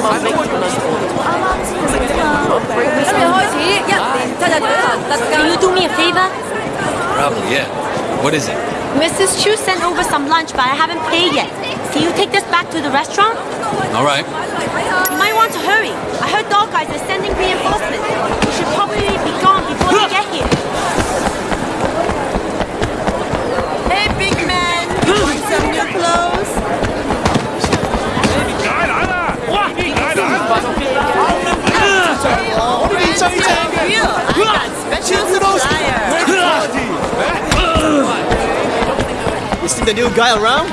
萬蚊咁樣。啱啱先食啫嘛，今日開始一年七日舉行特價。Can you do me a favor? Probably, yeah. What is it? Mrs. Chu sent over some lunch, but I haven't paid yet. Can you take this back to the restaurant? All right. You might want to hurry. I heard Dog Eyes are sending reinforcements. We should probably be gone before they get here. Hey, big man. Want some new clothes? chasing the new guy around?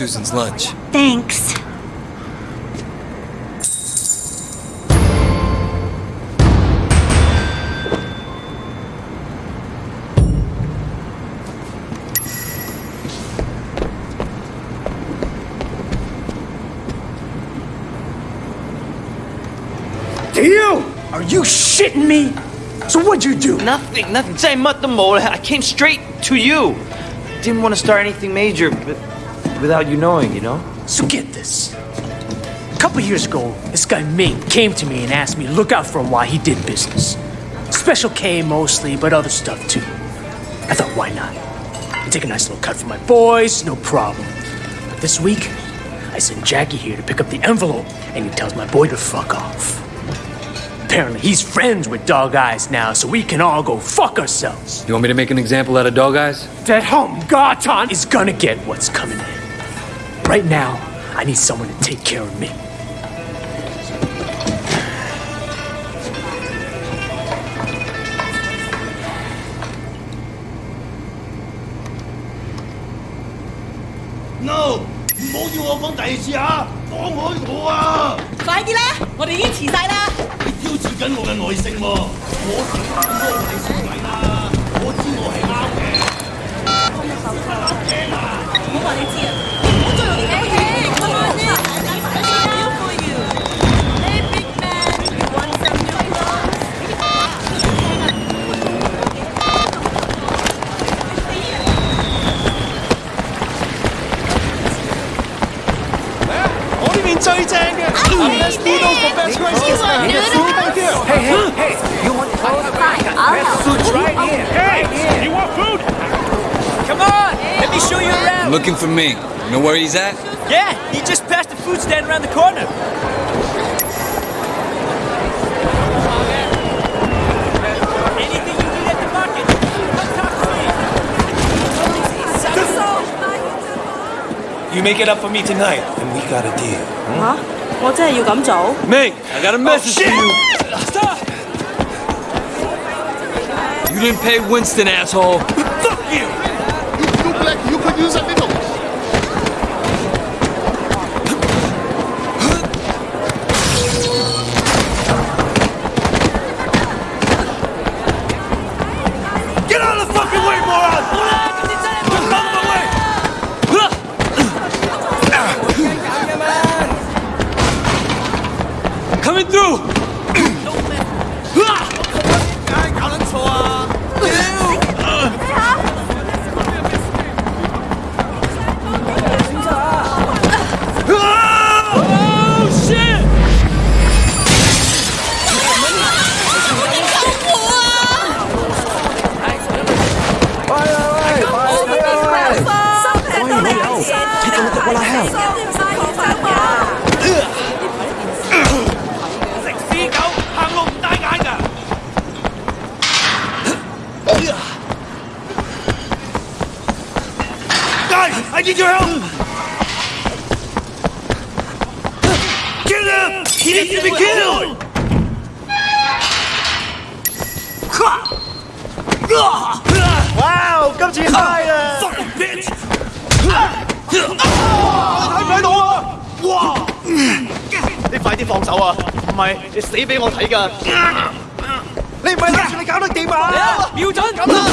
Susan's lunch. Thanks. You! Are you shitting me? So what'd you do? Nothing, nothing. Say, I came straight to you. Didn't want to start anything major, but without you knowing, you know. So get this. A couple years ago, this guy Ming came to me and asked me to look out for him while he did business. Special K mostly, but other stuff too. I thought, why not? I take a nice little cut for my boys, no problem. But this week, I sent Jackie here to pick up the envelope, and he tells my boy to fuck off. Apparently, he's friends with Dog Eyes now, so we can all go fuck ourselves. You want me to make an example out of Dog Eyes? That home Garton is gonna get what's coming in. Right now, I need someone to take care of me. No，唔好要我講第二次啊！放開我啊！快啲啦，我哋已經遲晒啦。你挑戰緊我嘅耐性喎！我點咁多你先位啦！我知我係啱嘅。唔好話你知啊！Joey's right here! Hey! You want clothes? I'll right here! Hey! You want food? Come on! let me show you around. Looking for me. You know where he's at? Yeah, he just passed the food stand around the corner. Anything you need at the market, come talk to me. You make it up for me tonight, and we got a deal. Huh? 我真系要咁做？ Ming, I got a message for you. Stop! You didn't pay Winston, asshole. need your help! Kill him! He needs to be killed! Wow，今次 high 啊！ Fucking bitch! 睇唔睇到啊？哇！你快啲放手啊！唔系你死俾我睇㗎！你唔系谂住你搞得掂啊？瞄准！咁啦！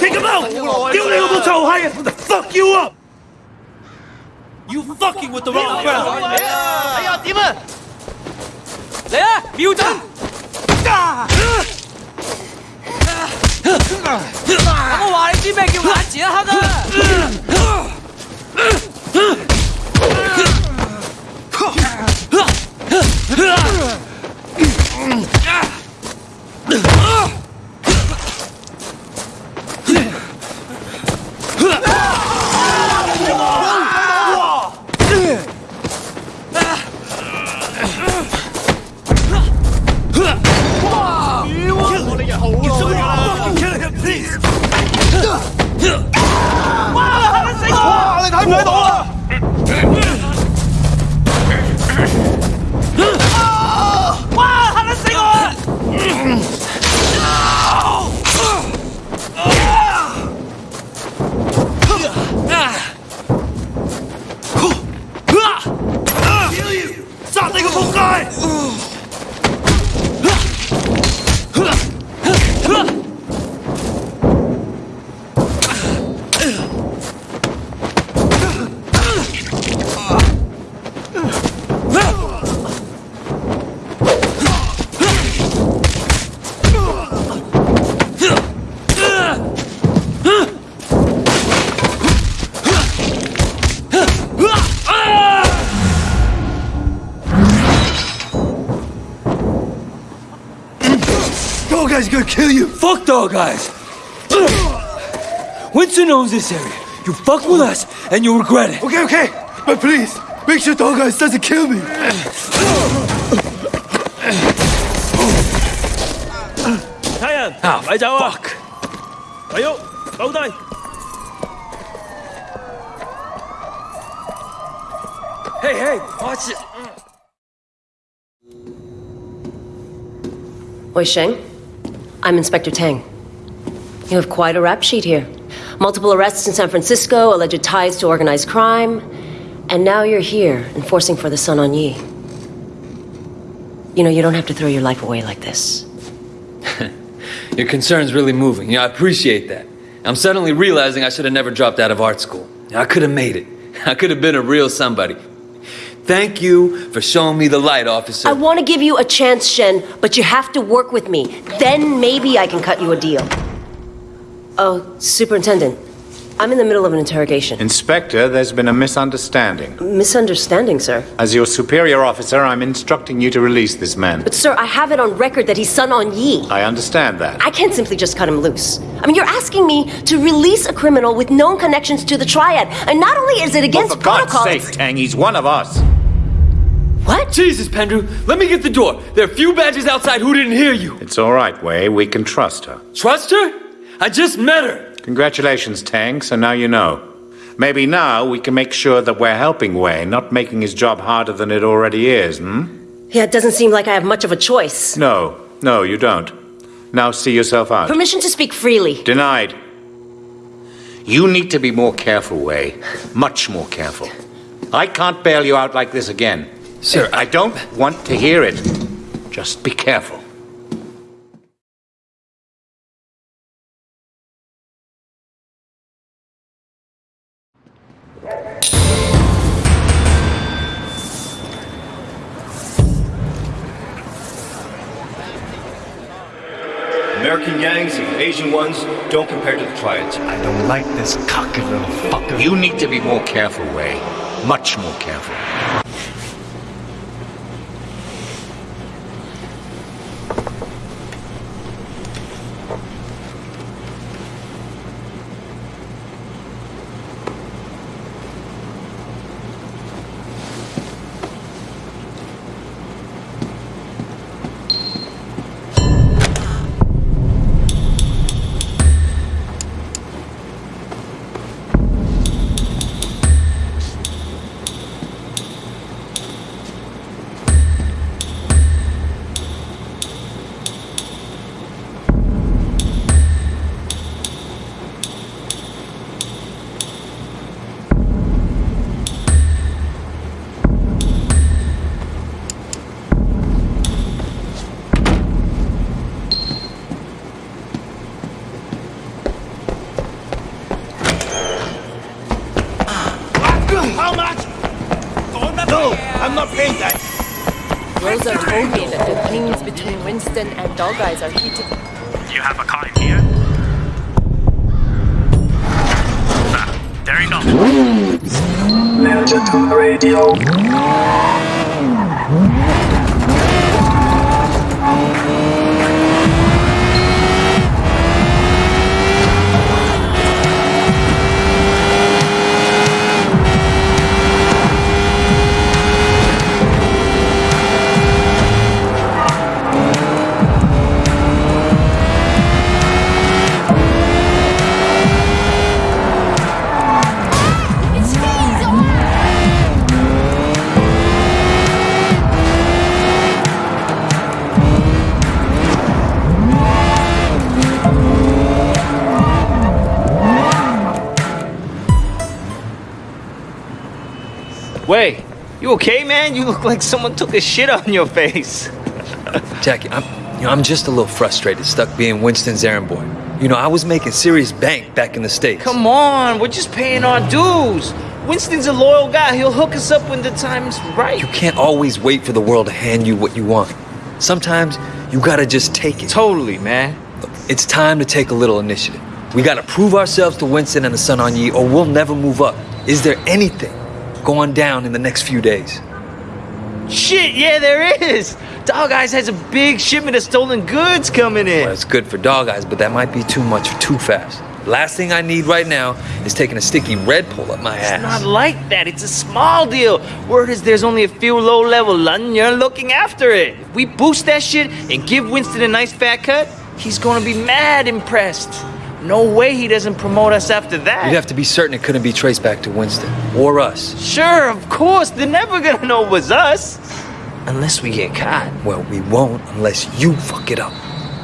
Take him out! 屌你老母臭閪啊！Fuck you up! You fucking with the wrong crowd! 睇下点啊！嚟啊！瞄准！我话你知咩叫眼前一黑啊！我 guys. Winston owns this area. You fuck with us, and you'll regret it. Okay, okay. But please, make sure Dog Eyes doesn't kill me. Tian, ah, fuck. Ayo, Dog Eyes. Hey, hey, watch it. Wei Shen, I'm Inspector Tang. You have quite a rap sheet here. Multiple arrests in San Francisco, alleged ties to organized crime, and now you're here, enforcing for the Sun On Yee. You know, you don't have to throw your life away like this. Your concern's really moving. Yeah, I appreciate that. I'm suddenly realizing I should have never dropped out of art school. I could have made it. I could have been a real somebody. Thank you for showing me the light, officer. I want to give you a chance, Shen, but you have to work with me. Then maybe I can cut you a deal. Oh, Superintendent. I'm in the middle of an interrogation. Inspector, there's been a misunderstanding. Misunderstanding, sir. As your superior officer, I'm instructing you to release this man. But, sir, I have it on record that he's Sun On Yee. I understand that. I can't simply just cut him loose. I mean, you're asking me to release a criminal with known connections to the Triad. And not only is it against well, for God's protocol. sake, Tang, he's one of us. What? Jesus, Pendrew, let me get the door. There are a few badges outside who didn't hear you. It's all right, Wei. We can trust her. Trust her? I just met her. Congratulations, Tang, so now you know. Maybe now we can make sure that we're helping Wei, not making his job harder than it already is, hmm? Yeah, it doesn't seem like I have much of a choice. No, no, you don't. Now see yourself out. Permission to speak freely. Denied. You need to be more careful, Wei. Much more careful. I can't bail you out like this again. Sir, I don't want to hear it. Just be careful. American gangs and Asian ones don't compare to the triads. I don't like this cocky little fucker. You need to be more careful, Wei. Much more careful. Dog Eyes are heated. You have a car in here? Ah, there you go. Legend Radio. You okay, man? You look like someone took a shit on your face. Jackie, I'm, you know, I'm just a little frustrated, stuck being Winston's errand boy. You know, I was making serious bank back in the States. Come on, we're just paying our dues. Winston's a loyal guy. He'll hook us up when the time's right. You can't always wait for the world to hand you what you want. Sometimes you gotta just take it. Totally, man. Look, it's time to take a little initiative. We gotta prove ourselves to Winston and the Sun On Yee, or we'll never move up. Is there anything going down in the next few days? Shit, yeah, there is. Dog Eyes has a big shipment of stolen goods coming in. Well, it's good for dog eyes, but that might be too much too fast. Last thing I need right now is taking a sticky red pull up my It's ass. It's not like that. It's a small deal. Word is there's only a few low-level London You're looking after it. If we boost that shit and give Winston a nice fat cut, he's gonna be mad impressed. No way he doesn't promote us after that. You'd have to be certain it couldn't be traced back to Winston or us. Sure, of course. They're never gonna know it was us. Unless we get caught. Well, we won't unless you fuck it up.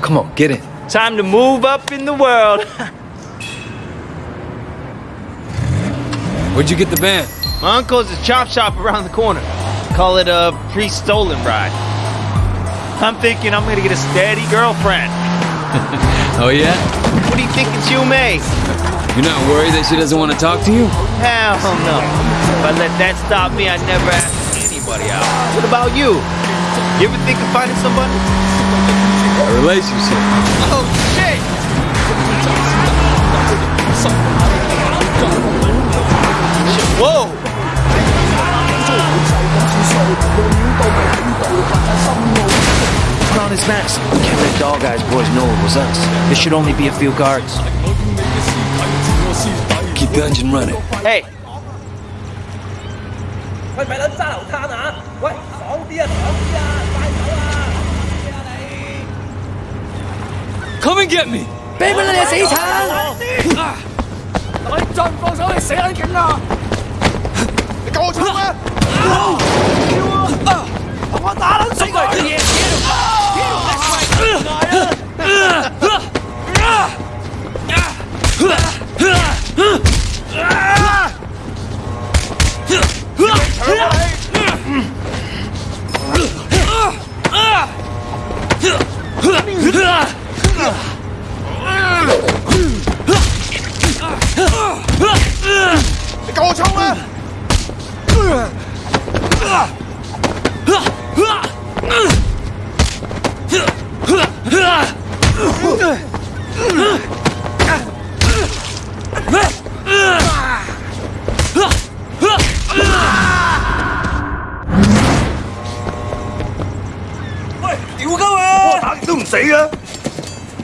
Come on, get in. Time to move up in the world. Where'd you get the van? My uncle's a chop shop around the corner. Call it a pre-stolen ride. I'm thinking I'm gonna get a steady girlfriend. Oh, yeah? What do you think it's you, May? You're not worried that she doesn't want to talk to you? Hell no. If I let that stop me, I'd never ask anybody out. What about you? You ever think of finding somebody? A relationship. Oh shit! Whoa! Put on his mask. Can't let Dog Eyes boys know it was us. There should only be a few guards. Keep the engine running. Hey, 喂，咪撚揸流滩啊！喂，爽啲啊，爽啲啊，快走啊！ Come and get me! 俾佢你死橙！我哋再唔放手，你死撚劲啦！你救我枪咩？同我打撚死佢！ 你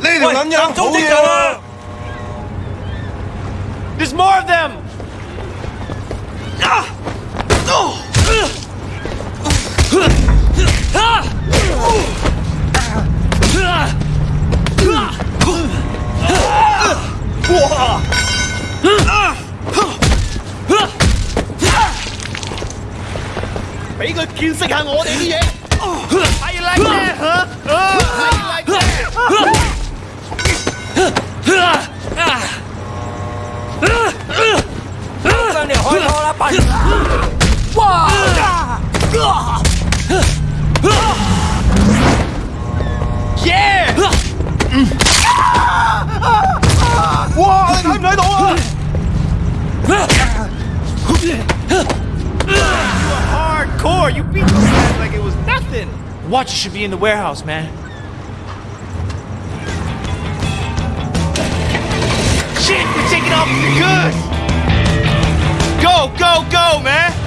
呢条捻嘢好嘢啦！There's more of them。俾佢见识下我哋啲嘢。I like that, huh? I like that. 上嚟开拖啦，笨！哇！ Yeah! 哇！你睇唔睇到啊？ Hardcore! You beat those guys like it was nothing! Watcher should be in the warehouse, man. Shit, we're taking off the goods! Go, go, go, man!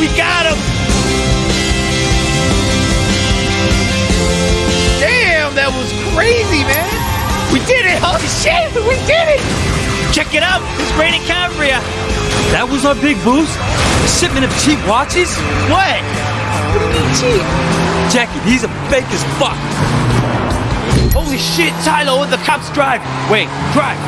We got him! Damn, that was crazy, man! We did it! Holy shit! We did it! Check it out! It's Granny Cambria! That was our big boost? A shipment of cheap watches? What? What do you mean cheap? Jackie, he's a fake as fuck. Holy shit, Tylo, the cops drive! Wait, drive!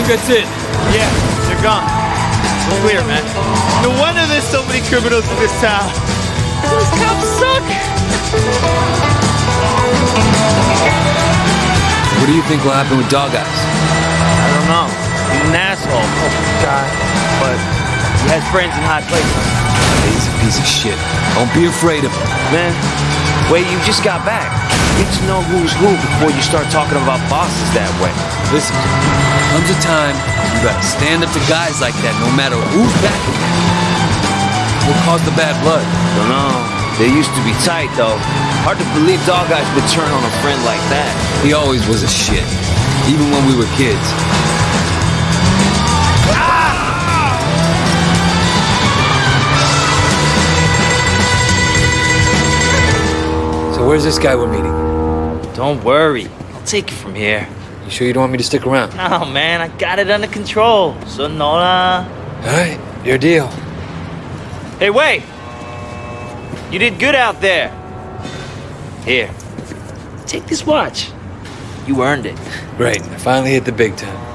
Think that's it. Yeah, they're gone. It's clear, man. No wonder there's so many criminals in this town. Those cops suck! What do you think will happen with Dog Eyes? I don't know. He's an asshole. Oh, God. But he has friends in high places. He's a piece of shit. Don't be afraid of him. Man, wait, you just got back. Get to know who's who before you start talking about bosses that way. Listen, comes a time you gotta stand up to guys like that no matter who's backing them. What caused the bad blood? Don't know. They used to be tight, though. Hard to believe Dog Eyes would turn on a friend like that. He always was a shit, even when we were kids. So where's this guy we're meeting? Don't worry. I'll take you from here. You sure you don't want me to stick around? No, man, I got it under control. So, Nola. All right, your deal. Hey, wait! You did good out there. Here. Take this watch. You earned it. Great, I finally hit the big time.